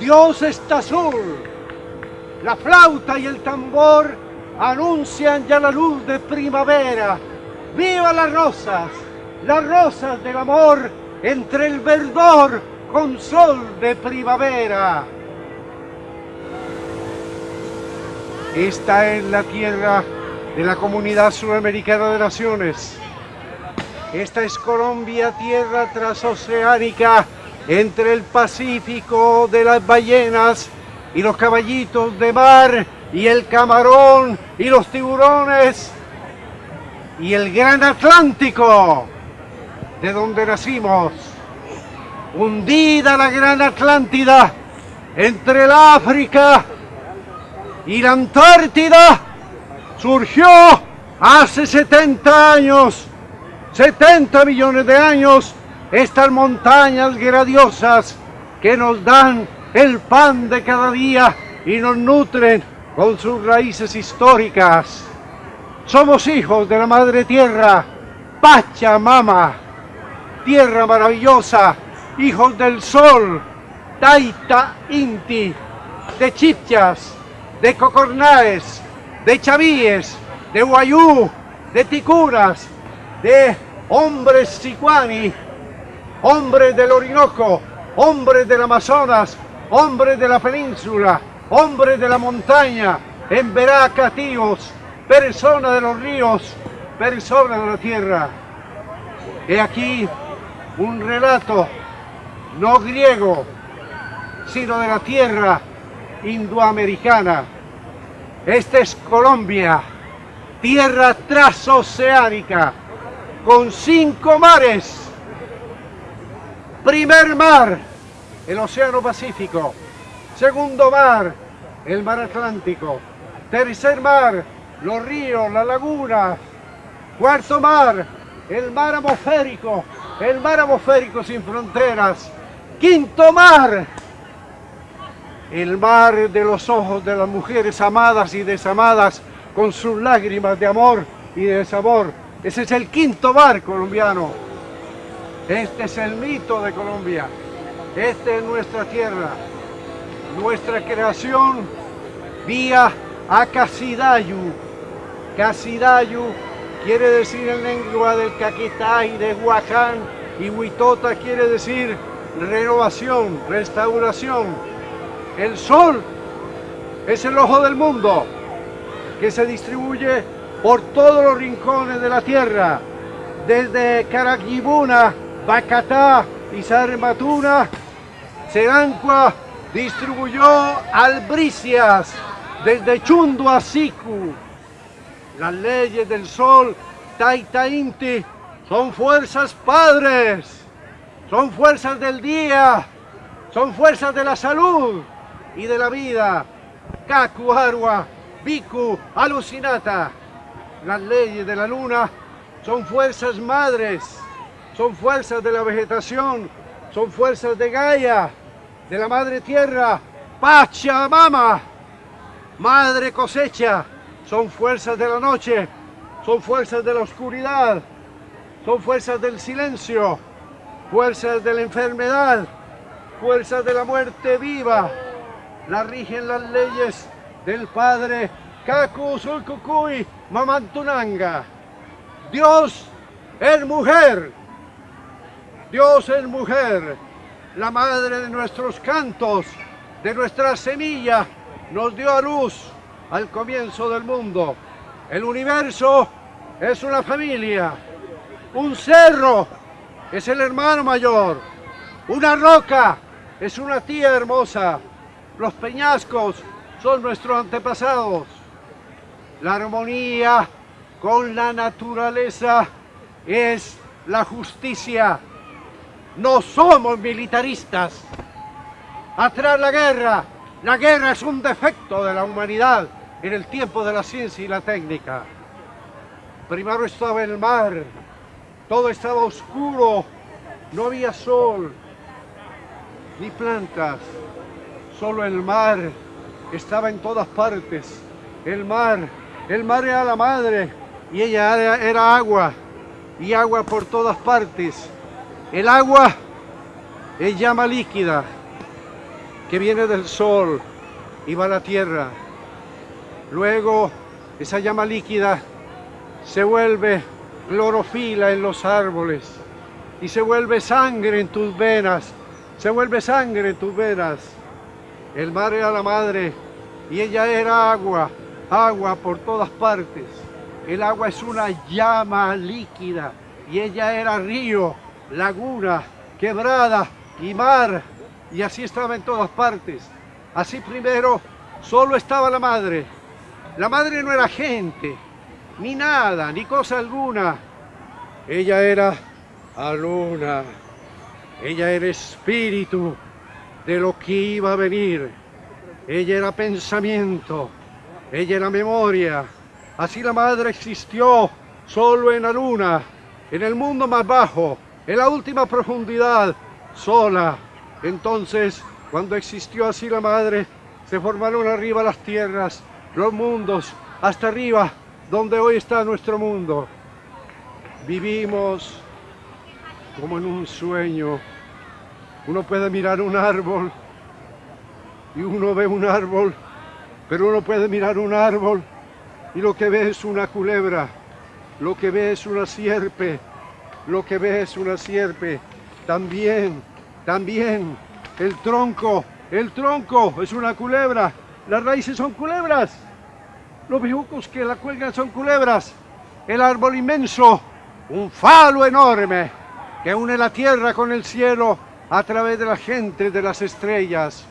Dios está azul. La flauta y el tambor anuncian ya la luz de primavera. ¡Viva las rosas! Las rosas del amor entre el verdor con sol de primavera. Esta es la tierra de la Comunidad Sudamericana de Naciones. Esta es Colombia, tierra transoceánica entre el Pacífico de las ballenas y los caballitos de mar y el camarón y los tiburones y el gran Atlántico de donde nacimos. Hundida la gran Atlántida entre el África y la Antártida surgió hace 70 años, 70 millones de años, estas montañas gradiosas que nos dan el pan de cada día y nos nutren con sus raíces históricas. Somos hijos de la Madre Tierra, Pachamama, tierra maravillosa, hijos del sol, Taita Inti, de Chipchas, de Cocornaes, de Chavíes, de Guayú, de Ticuras, de hombres sicuani, hombres del Orinoco, hombres del Amazonas, hombres de la península, hombres de la montaña, en tíos, personas de los ríos, personas de la tierra. He aquí un relato no griego, sino de la tierra indoamericana. Esta es Colombia, tierra transoceánica, con cinco mares. Primer mar, el Océano Pacífico. Segundo mar, el mar Atlántico. Tercer mar, los ríos, la laguna. Cuarto mar, el mar atmosférico, el mar atmosférico sin fronteras. Quinto mar, el mar de los ojos de las mujeres amadas y desamadas con sus lágrimas de amor y de desamor. Ese es el quinto mar colombiano. Este es el mito de Colombia. Esta es nuestra tierra. Nuestra creación vía Acasidayu. Casidayu quiere decir en lengua del y de Huacán, y Huitota quiere decir renovación, restauración. El sol es el ojo del mundo que se distribuye por todos los rincones de la tierra, desde Caraquibuna, Bacatá y Sarmatuna, Serancua distribuyó albricias desde Chundo a Siku. Las leyes del sol, Taita Inti, son fuerzas padres, son fuerzas del día, son fuerzas de la salud, y de la vida. Kaku, Arwa, Biku, Alucinata. Las leyes de la luna son fuerzas madres, son fuerzas de la vegetación, son fuerzas de Gaia, de la madre tierra, Pachamama, madre cosecha, son fuerzas de la noche, son fuerzas de la oscuridad, son fuerzas del silencio, fuerzas de la enfermedad, fuerzas de la muerte viva, la rigen las leyes del Padre Kaku Sulkukui Mamantunanga. Dios es mujer, Dios es mujer, la madre de nuestros cantos, de nuestra semilla, nos dio a luz al comienzo del mundo. El universo es una familia, un cerro es el hermano mayor, una roca es una tía hermosa, los peñascos son nuestros antepasados. La armonía con la naturaleza es la justicia. No somos militaristas. Atrás la guerra. La guerra es un defecto de la humanidad en el tiempo de la ciencia y la técnica. Primero estaba el mar, todo estaba oscuro, no había sol, ni plantas, Solo el mar estaba en todas partes. El mar, el mar era la madre y ella era, agua y agua por todas partes. El agua es llama líquida. que viene del sol y va a la tierra. Luego esa llama líquida se vuelve clorofila en los árboles y se vuelve sangre en tus venas, se vuelve sangre en tus venas. El mar era la madre y ella era agua, agua por todas partes. El agua es una llama líquida y ella era río, laguna, quebrada y mar y así estaba en todas partes. Así primero solo estaba la madre. La madre no era gente, ni nada, ni cosa alguna. Ella era Aluna. Ella era espíritu de lo que iba a venir. Ella era pensamiento. Ella era memoria. Así la madre existió solo en la luna, en el mundo más bajo, en la última profundidad, sola. Entonces, cuando existió así la madre, se formaron arriba las tierras, los mundos, hasta arriba, donde hoy está nuestro mundo. Vivimos como en un sueño. Uno puede mirar un árbol y uno ve un árbol, pero uno puede mirar un árbol y lo que ve es una culebra, lo que ve es una sierpe, lo que ve es una sierpe. También, también el tronco, el tronco es una culebra, las raíces son culebras, los bejucos que la cuelgan son culebras, el árbol inmenso, un falo enorme que une la tierra con el cielo a través de la gente de las estrellas.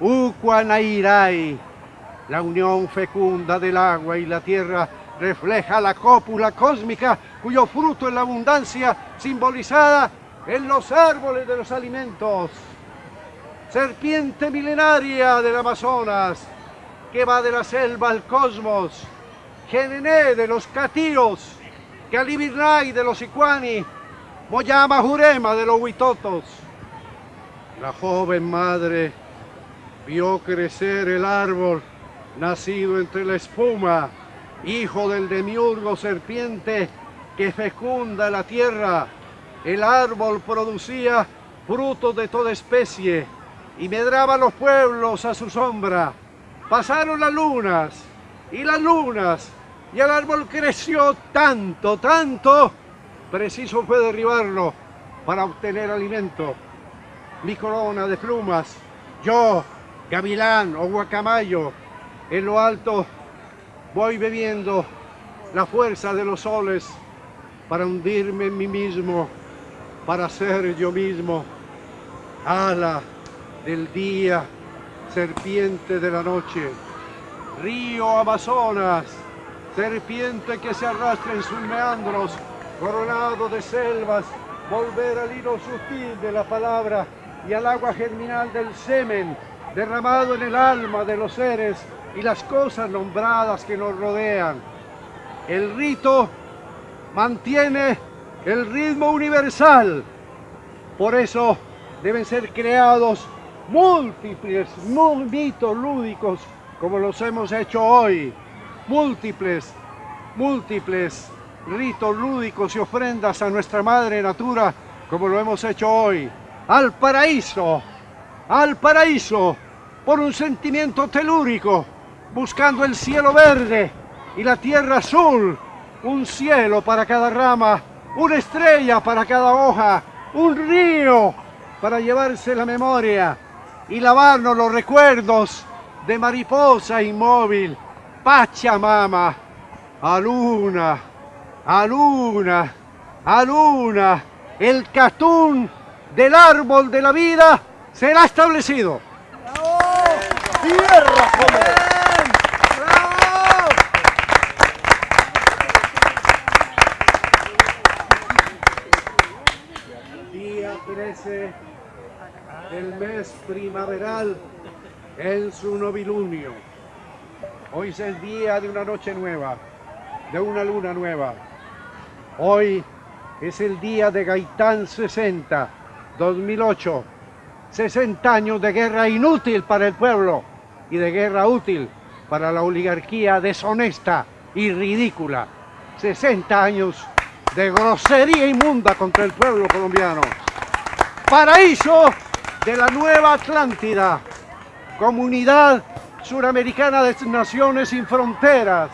Uquanairai, la unión fecunda del agua y la tierra refleja la cópula cósmica cuyo fruto es la abundancia simbolizada en los árboles de los alimentos. Serpiente milenaria del Amazonas que va de la selva al cosmos. Genené de los catíos, Calibirnay de los Icuani, Moyama Jurema de los Huitotos. La joven madre vio crecer el árbol nacido entre la espuma, hijo del demiurgo serpiente que fecunda la tierra. El árbol producía frutos de toda especie y medraba los pueblos a su sombra. Pasaron las lunas y las lunas y el árbol creció tanto, tanto, preciso fue derribarlo para obtener alimento. Mi corona de plumas, yo, gavilán o guacamayo, en lo alto voy bebiendo la fuerza de los soles para hundirme en mí mismo, para ser yo mismo, ala del día, serpiente de la noche, río Amazonas, serpiente que se arrastra en sus meandros, coronado de selvas, volver al hilo sutil de la palabra y al agua germinal del semen, derramado en el alma de los seres y las cosas nombradas que nos rodean. El rito mantiene el ritmo universal, por eso deben ser creados múltiples mitos lúdicos como los hemos hecho hoy, múltiples, múltiples ritos lúdicos y ofrendas a nuestra madre natura como lo hemos hecho hoy, al paraíso, al paraíso, por un sentimiento telúrico, buscando el cielo verde y la tierra azul, un cielo para cada rama, una estrella para cada hoja, un río para llevarse la memoria y lavarnos los recuerdos de mariposa inmóvil, Pachamama, a luna, a luna, a luna, el catún del árbol de la vida será establecido. ¡Tierra, Día 13 del mes primaveral en su novilunio. Hoy es el día de una noche nueva, de una luna nueva. Hoy es el día de Gaitán 60, 2008. 60 años de guerra inútil para el pueblo y de guerra útil para la oligarquía deshonesta y ridícula. 60 años de grosería inmunda contra el pueblo colombiano. Paraíso de la nueva Atlántida, comunidad suramericana de naciones sin fronteras.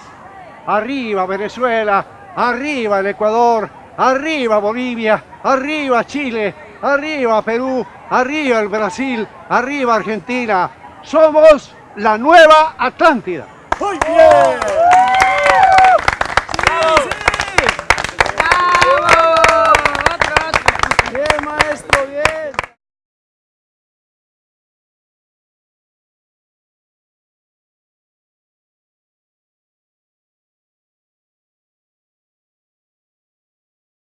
Arriba Venezuela, arriba el Ecuador, arriba Bolivia, arriba Chile, arriba Perú, arriba el Brasil, arriba Argentina. Somos la nueva Atlántida. Muy.